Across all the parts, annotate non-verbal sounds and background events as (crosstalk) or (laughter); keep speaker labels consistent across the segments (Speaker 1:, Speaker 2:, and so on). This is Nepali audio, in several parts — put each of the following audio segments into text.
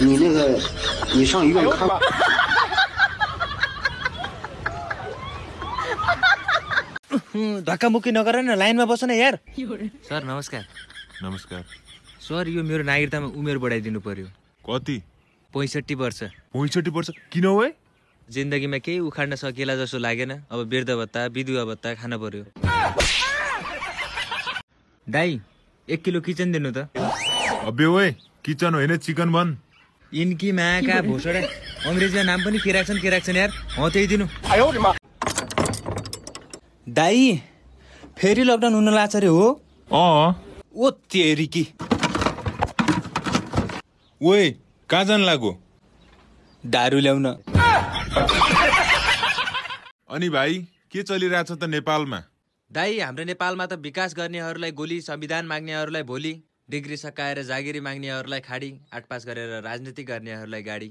Speaker 1: 你那个，你上医院看。
Speaker 2: धक्कामुक्की नगर न लाइनमा बस न यार
Speaker 3: सर नमस्कार
Speaker 4: नमस्कार
Speaker 3: सर यो मेरो नागरिकतामा उमेर बढाइदिनु पर्यो
Speaker 4: कति
Speaker 3: पैँसठी वर्ष
Speaker 4: पैँसठी वर्ष किन हो है
Speaker 3: जिन्दगीमा केही उखाड्न सकिएला जस्तो लागेन अब वृद्ध भत्ता विधुवा भत्ता खान पर्यो दाई एक किलो किचन दिनु त।
Speaker 4: अबे ओए किचन होइन चिकन बन।
Speaker 3: इन्की माका भोसडा। अङ्ग्रेजीमा नाम पनि के राख्छन् के राख्छन् यार। हो त्यही दिनु।
Speaker 2: दाई फेरि लकडाउन हुन लाग्छ अरे हो।
Speaker 4: अँ।
Speaker 2: ओ तेरिकी
Speaker 4: ओए कहाँ जानु लाग्यो
Speaker 2: दारू ल्याउन।
Speaker 4: अनि भाइ के चलिरहेछ त नेपालमा?
Speaker 3: दाई हाम्रो नेपालमा त विकास गर्नेहरूलाई गोली संविधान माग्नेहरूलाई भोलि डिग्री सकाएर जागिरी माग्नेहरूलाई खाडी आठ पास गरेर राजनीति गर्नेहरूलाई गाडी।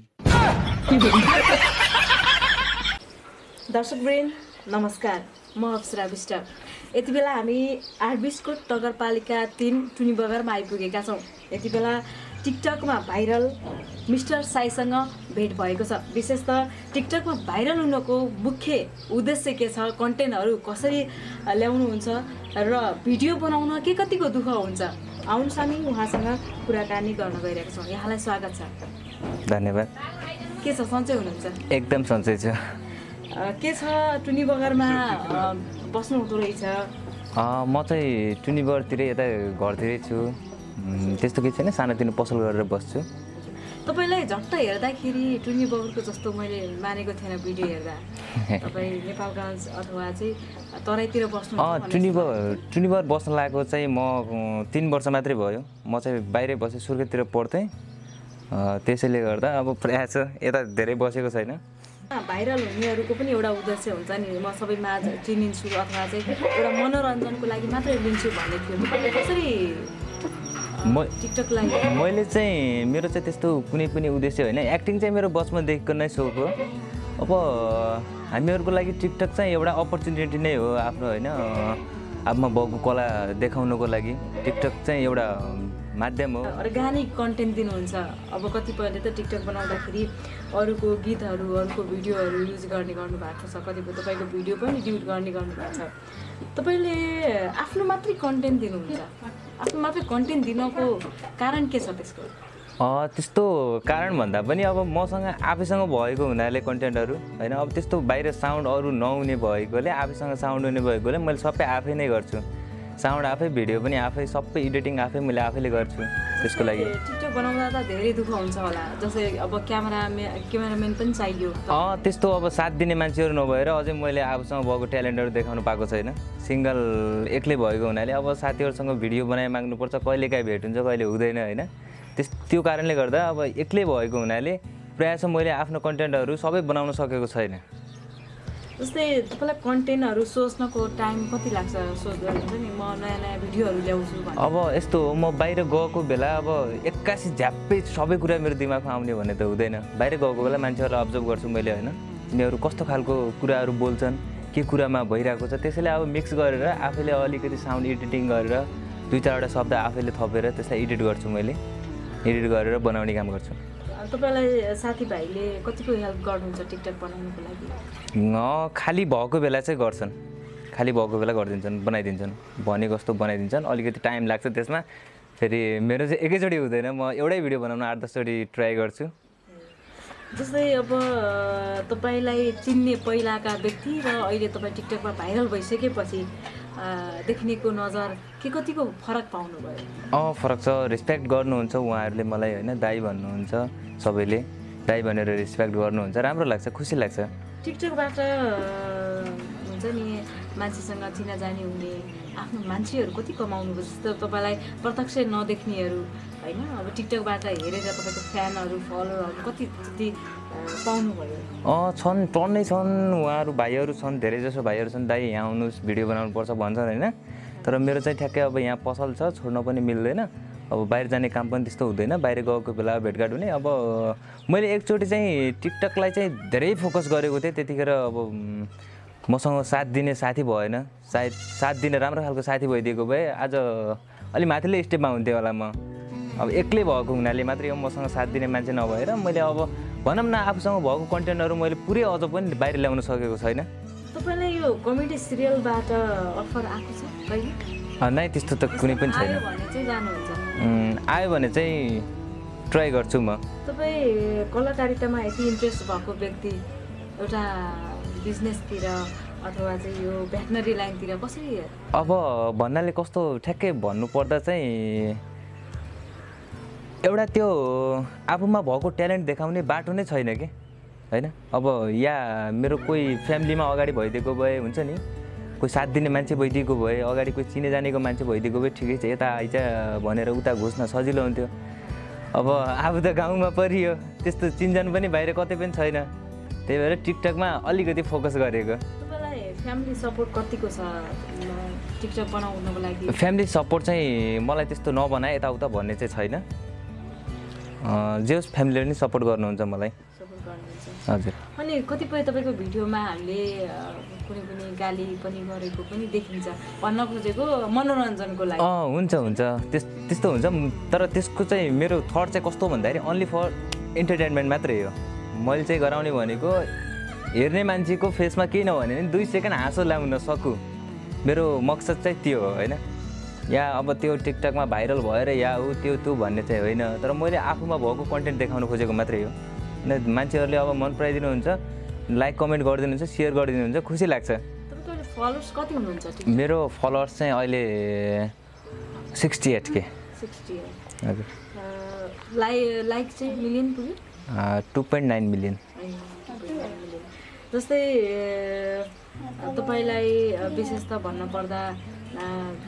Speaker 5: दर्शकवृन्द नमस्कार। म अप्सरा विष्ट। यति बेला हामी आरबिसकोट नगरपालिका तिन टुनी बगरमा आइपुगेका छौँ। यति बेला टिकटकमा भाइरल मिस्टर साईसँग भेट भएको छ। विशेष त टिकटकमा भाइरल हुनको मुख्य उद्देश्य के छ? कन्टेन्टहरू कसरी ल्याउनुहुन्छ र भिडियो बनाउन के कतिको दुःख हुन्छ? आउनुहोस् हामी उहाँसँग कुराकानी गर्न गइरहेका छौँ। यहाँलाई स्वागत छ।
Speaker 3: धन्यवाद।
Speaker 5: के छ? सन्चै हुनुहुन्छ?
Speaker 3: एकदम सन्चै छ।
Speaker 5: के छ? टुनी बगरमा बस्नु हुँदो रहेछ
Speaker 3: म चाहिँ टुनिबरतिर यता घरतिरै छु। त्यस्तो केही छैन सानोतिनो पसल गरेर बस्छु।
Speaker 5: तपाईँलाई झट्ट हेर्दाखेरि टुनी बगरको जस्तो मैले मानेको थिएन भिडियो हेर्दा। (laughs) तपाईँ नेपालगञ्ज अथवा चाहिँ तराईतिर बस्नु
Speaker 3: अँ टुनिबर टुनिबर बस्न लागेको चाहिँ म तिन वर्ष मात्रै भयो। म चाहिँ बाहिरै बसेँ सुर्खेततिर पढ्थेँ। त्यसैले गर्दा अब प्रायः छ यता धेरै बसेको छैन।
Speaker 5: भाइरल हुनेहरूको पनि एउटा उद्देश्य हुन्छ नि म सबैमा चिनिन्छु अथवा चाहिँ एउटा मनोरञ्जनको लागि मात्रै लिन्छु भन्ने थियो। कसरी
Speaker 3: म मैले चाहिँ मेरो चाहिँ त्यस्तो कुनै पनि उद्देश्य होइन। एक्टिङ चाहिँ मेरो बचपनदेखिको नै सोख हो। अब हामीहरूको लागि टिकटक चाहिँ एउटा अपर्च्युनिटी नै हो आफ्नो होइन आफूमा भएको कला देखाउनको लागि। टिकटक चाहिँ एउटा माध्यम हो।
Speaker 5: अर्ग्यानिक कन्टेन्ट दिनुहुन्छ। अब कतिपयले त टिकटक बनाउँदाखेरि अरूको गीतहरू अरूको भिडियोहरू युज गर्ने गर्नु भएको छ। कतिपय तपाईँको भिडियो पनि डिलिट गर्ने गर्नुभएको छ। तपाईँले आफ्नो मात्रै कन्टेन्ट दिनुहुन्छ। आफ्नो मात्रै कन्टेन्ट दिनको कारण के छ त्यसको?
Speaker 3: त्यस्तो कारण भन्दा पनि अब मसँग आफैसँग भएको हुनाले कन्टेन्टहरू होइन? अब त्यस्तो बाहिर साउन्ड अरू नहुने भएकोले आफैसँग साउन्ड हुने भएकोले मैले सबै आफै नै गर्छु। साउन्ड आफै भिडियो पनि आफै सबै एडिटिङ आफै मैले आफैले गर्छु त्यसको लागि।
Speaker 5: टिकटक बनाउँदा त धेरै दुःख हुन्छ होला। जस्तै अब क्यामेरामे क्यामेराम्यान पनि चाहियो।
Speaker 3: अँ त्यस्तो अब साथ दिने मान्छेहरू नभएर अझै मैले आफूसँग भएको ट्यालेन्टहरू देखाउनु पाएको छैन। सिङ्गल एक्लै भएको हुनाले अब साथीहरूसँग भिडियो बनाइ माग्नुपर्छ कहिले काहीँ भेट हुन्छ कहिले हुँदैन होइन? त्यस त्यो कारणले गर्दा अब एक्लै भएको हुनाले प्रायः मैले आफ्नो कन्टेन्टहरू सबै बनाउन सकेको छैन।
Speaker 5: जस्तै तपाईँलाई कन्टेन्टहरू सोच्नको टाइम कति लाग्छ सोच्दा हुन्छ नि? म नयाँ नयाँ भिडियोहरू ल्याउँछु भने
Speaker 3: अब यस्तो हो म बाहिर गएको बेला अब एक्कासी झ्याप्पै सबै कुरा मेरो दिमागमा आउने भन्ने त हुँदैन। बाहिर गएको बेला मान्छेहरूलाई अब्जर्भ गर्छु मैले होइन। तिनीहरू कस्तो खालको कुराहरू बोल्छन् के कुरामा भइरहेको छ त्यसैले अब मिक्स गरेर आफैले अलिकति साउन्ड एडिटिङ गरेर दुई चारवटा शब्द आफैले थपेर त्यसलाई एडिट गर्छु मैले। एडिट गरेर बनाउने काम गर्छु।
Speaker 5: तपाईँलाई साथीभाइले कतिको हेल्प गर्नुहुन्छ टिकटक बनाउनुको लागि?
Speaker 3: खाली भएको बेला चाहिँ गर्छन्। खाली भएको बेला गरिदिन्छन् बनाइदिन्छन्। भनेको जस्तो बनाइदिन्छन् अलिकति टाइम लाग्छ त्यसमा। फेरि मेरो चाहिँ एकैचोटि हुँदैन म एउटै भिडियो बनाउन आठ दसचोटि ट्राई गर्छु।
Speaker 5: जस्तै अब तपाईँलाई चिन्ने पहिलाका व्यक्ति र अहिले तपाईँ टिकटकमा भाइरल भइसकेपछि देखिनेको नजर के कतिको फरक पाउनुभयो?
Speaker 3: अँ फरक छ। रेस्पेक्ट गर्नुहुन्छ उहाँहरूले मलाई होइन? दाई भन्नुहुन्छ सबैले। दाई भनेर रेस्पेक्ट गर्नुहुन्छ। राम्रो लाग्छ खुसी लाग्छ।
Speaker 5: टिकटकबाट हुन्छ नि मान्छेसँग चिनाजानी हुने आफ्नो मान्छेहरू कति कमाउनु जस्तो तपाईँलाई प्रत्यक्ष नदेख्नेहरू होइन? अब टिकटकबाट हेरेर तपाईँको फ्यानहरू फलोअरहरू कति अँ
Speaker 3: छन् टन्नै छन् उहाँहरू भाइहरू छन् धेरै जसो भाइहरू छन् दाइ यहाँ आउनुहोस् भिडियो बनाउनु पर्छ भन्छन् होइन? तर मेरो चाहिँ ठ्याक्कै अब यहाँ पसल छ छोड्न पनि मिल्दैन। अब बाहिर जाने काम पनि त्यस्तो हुँदैन बाहिर गएको बेला भेटघाट हुने। अब मैले एकचोटि चाहिँ टिकटकलाई चाहिँ धेरै फोकस गरेको थिएँ त्यतिखेर अब मसँग साथ दिने साथी भएन। सायद साथ दिने राम्रो खालको साथी भइदिएको भए आज अलि माथिल्लो स्टेपमा हुन्थेँ होला म। अब एक्लै भएको हुनाले मात्रै मसँग साथ दिने मान्छे नभएर मैले अब भनौँ न आफूसँग भएको कन्टेन्टहरू मैले पुरै अझ पनि बाहिर ल्याउन सकेको छैन।
Speaker 5: तपाईँलाई यो कमेडी सिरियलबाट अफर आएको छ
Speaker 3: नै त्यस्तो त कुनै पनि छैन।
Speaker 5: आयो भने चाहिँ जानुहुन्छ।
Speaker 3: उम्, आयो भने चाहिँ ट्राई गर्छु म।
Speaker 5: तपाईँ कलाकारितामा यति इन्ट्रेस्ट भएको व्यक्ति एउटा बिजनेसतिर अथवा चाहिँ यो भेटनरी लाइनतिर कसरी
Speaker 3: अब भन्नाले कस्तो ठ्याक्कै भन्नुपर्दा चाहिँ एउटा त्यो आफूमा भएको ट्यालेन्ट देखाउने बाटो नै छैन कि? होइन? अब या मेरो कोही फ्यामिलीमा अगाडि भइदिएको भए हुन्छ नि कोही साथ दिने मान्छे भइदिएको भए अगाडि कोही चिने जानेको मान्छे भइदिएको भए ठिकै छ यता आइज भनेर उता घुस्न सजिलो हुन्थ्यो। अब आफू त गाउँमा परियो त्यस्तो चिन्जान पनि बाहिर कतै पनि छैन। त्यही भएर टिकटकमा अलिकति फोकस गरेको।
Speaker 5: फ्यामिली सपोर्ट कतिको छ? म, टिकटक बनाउनको लागि।
Speaker 3: फ्यामिली सपोर्ट चाहिँ मलाई त्यस्तो नबनाए यताउता भन्ने चाहिँ छैन। जे होस् फ्यामिलीले पनि सपोर्ट गर्नुहुन्छ मलाई। हजुर।
Speaker 5: अनि कतिपय तपाईँको भिडियोमा हामीले कुनै कुनै गाली पनि गरेको पनि देखिन्छ। भन्न खोजेको मनोरञ्जनको लागि।
Speaker 3: अँ हुन्छ हुन्छ। त्यस त्यस्तो हुन्छ। तर त्यसको चाहिँ मेरो थट चाहिँ कस्तो भन्दाखेरि अन्ली फर इन्टरटेनमेन्ट मात्रै हो। मैले चाहिँ गराउने भनेको हेर्ने मान्छेको फेसमा केही नभने पनि दुई सेकेन्ड हाँसो ल्याउन सकु। मेरो मकसद चाहिँ त्यो हो होइन? या अब त्यो टिकटकमा भाइरल भएर या ऊ त्यो त्यो भन्ने चाहिँ होइन। तर मैले आफूमा भएको कन्टेन्ट देखाउन खोजेको मात्रै हो। होइन मान्छेहरूले अब मन पराइदिनुहुन्छ लाइक कमेन्ट गरिदिनुहुन्छ सेयर गरिदिनुहुन्छ खुसी लाग्छ।
Speaker 5: फलोवर्स कति हुनुहुन्छ
Speaker 3: मेरो फलोवर्स चाहिँ अहिले सिक्सटी एट के हजुर।
Speaker 5: लाइ लाइक चाहिँ मिलियन पुग्यो?
Speaker 3: टु पोइन्ट नाइन मिलियन
Speaker 5: जस्तै तपाईँलाई विशेष त भन्नुपर्दा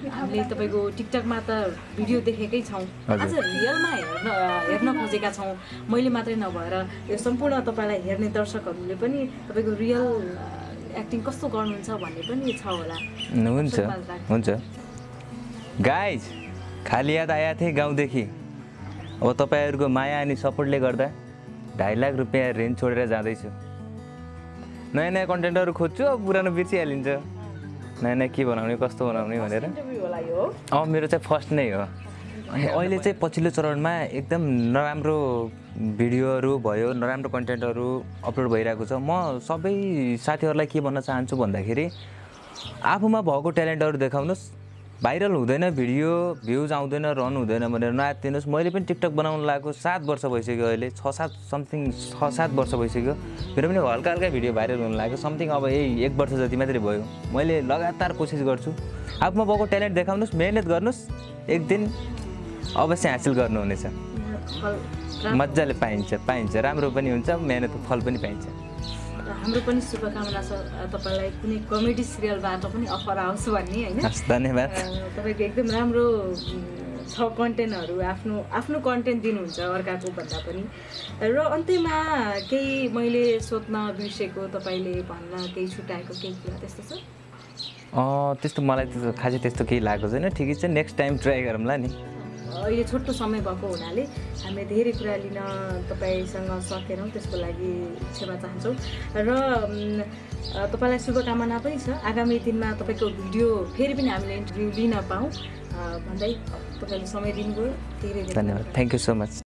Speaker 5: हामीले तपाईँको टिकटकमा त भिडियो देखेकै छौँ। आज रियलमा हेर्न हेर्न खोजेका छौँ। मैले मात्रै नभएर यो सम्पूर्ण तपाईँलाई हेर्ने दर्शकहरूले पनि तपाईँको रियल एक्टिङ कस्तो गर्नुहुन्छ भन्ने पनि छ होला।
Speaker 3: हुन्छ हुन्छ। गाइज खाली याद आएको थिएँ गाउँदेखि। अब तपाईँहरूको माया अनि सपोर्टले गर्दा ढाई लाख रुपियाँ रेन्ज छोडेर जाँदैछु। नयाँ नयाँ कन्टेन्टहरू खोज्छु अब पुरानो बिर्सिहालिन्छ। नयाँ नयाँ के बनाउने कस्तो बनाउने भनेर। अँ मेरो चाहिँ फर्स्ट नै हो। अनि अहिले चाहिँ पछिल्लो चरणमा एकदम नराम्रो भिडियोहरू भयो नराम्रो कन्टेन्टहरू अपलोड भइरहेको छ। म सबै साथीहरूलाई के भन्न चाहन्छु भन्दाखेरि आफूमा भएको ट्यालेन्टहरू देखाउनुहोस्। भाइरल हुँदैन भिडियो भ्युज आउँदैन रन हुँदैन भनेर नआत्तिनुहोस् मैले पनि टिकटक बनाउनु लागेको सात वर्ष भइसक्यो अहिले छ सात समथिङ छ सात वर्ष भइसक्यो। मेरो पनि हल्का हल्का भिडियो भाइरल हुनु लाग्यो समथिङ अब यही एक वर्ष जति मात्रै भयो। मैले लगातार कोसिस गर्छु। आफूमा भएको ट्यालेन्ट देखाउनुहोस् मिहिनेत गर्नुहोस् एक दिन अवश्य हासिल गर्नुहुनेछ। मजाले पाइन्छ पाइन्छ राम्रो पनि हुन्छ मिहिनेतको फल पनि पाइन्छ।
Speaker 5: हाम्रो पनि शुभकामना छ तपाईँलाई कुनै कमेडी सिरियलबाट पनि अफर आओस् भन्ने होइन?
Speaker 3: धन्यवाद।
Speaker 5: तपाईँको एकदम राम्रो छ कन्टेन्टहरू आफ्नो आफ्नो कन्टेन्ट दिनुहुन्छ अर्काको भन्दा पनि। र अन्त्यमा केही मैले सोध्न बिर्सेको तपाईँले भन्न केही छुट्याएको केही कुरा त्यस्तो छ?
Speaker 3: त्यस्तो मलाई त्यस्तो खासै त्यस्तो केही लागेको छैन। ठिकै छ नेक्स्ट टाइम ट्राई गरौँला नि।
Speaker 5: अहिले छोटो समय भएको हुनाले हामीले धेरै कुरा लिन तपाईँसँग सकेनौँ त्यसको लागि क्षमा चाहन्छौँ। र तपाईँलाई शुभकामना पनि छ। आगामी दिनमा तपाईँको भिडियो फेरि पनि हामीले इन्टरभ्यू लिन पाऊँ। भन्दै तपाईँले समय दिनुभयो। धेरै धेरै
Speaker 3: धन्यवाद। Thank you so much